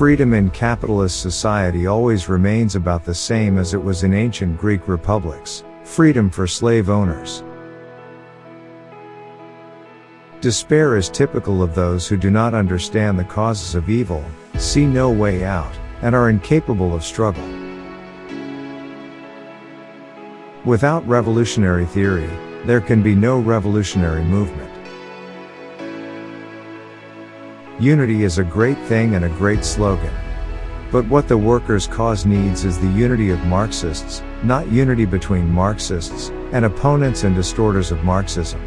Freedom in capitalist society always remains about the same as it was in ancient Greek republics freedom for slave owners. Despair is typical of those who do not understand the causes of evil, see no way out, and are incapable of struggle. Without revolutionary theory, there can be no revolutionary movement. Unity is a great thing and a great slogan. But what the workers' cause needs is the unity of Marxists, not unity between Marxists and opponents and distorters of Marxism.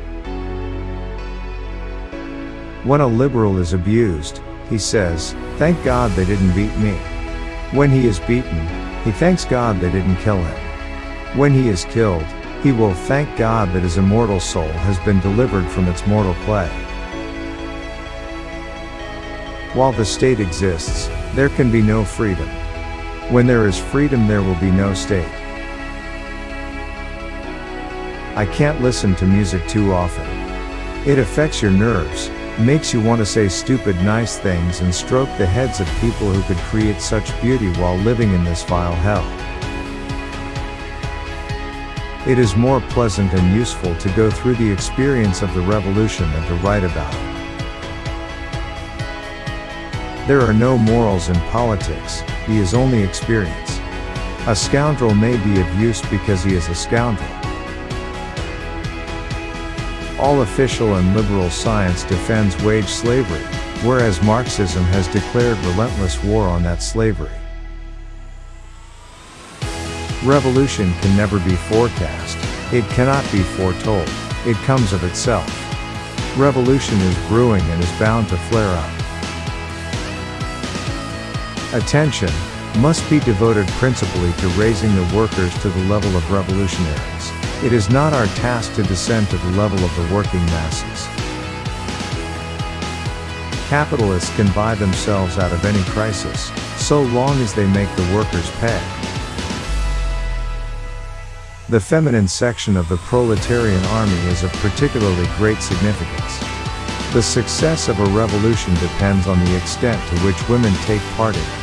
When a liberal is abused, he says, Thank God they didn't beat me. When he is beaten, he thanks God they didn't kill him. When he is killed, he will thank God that his immortal soul has been delivered from its mortal clay. While the state exists, there can be no freedom. When there is freedom, there will be no state. I can't listen to music too often. It affects your nerves, makes you want to say stupid nice things and stroke the heads of people who could create such beauty while living in this vile hell. It is more pleasant and useful to go through the experience of the revolution than to write about it. There are no morals in politics, he is only experience. A scoundrel may be of use because he is a scoundrel. All official and liberal science defends wage slavery, whereas Marxism has declared relentless war on that slavery. Revolution can never be forecast, it cannot be foretold, it comes of itself. Revolution is brewing and is bound to flare up. Attention must be devoted principally to raising the workers to the level of revolutionaries. It is not our task to descend to the level of the working masses. Capitalists can buy themselves out of any crisis, so long as they make the workers pay. The feminine section of the proletarian army is of particularly great significance. The success of a revolution depends on the extent to which women take part in it.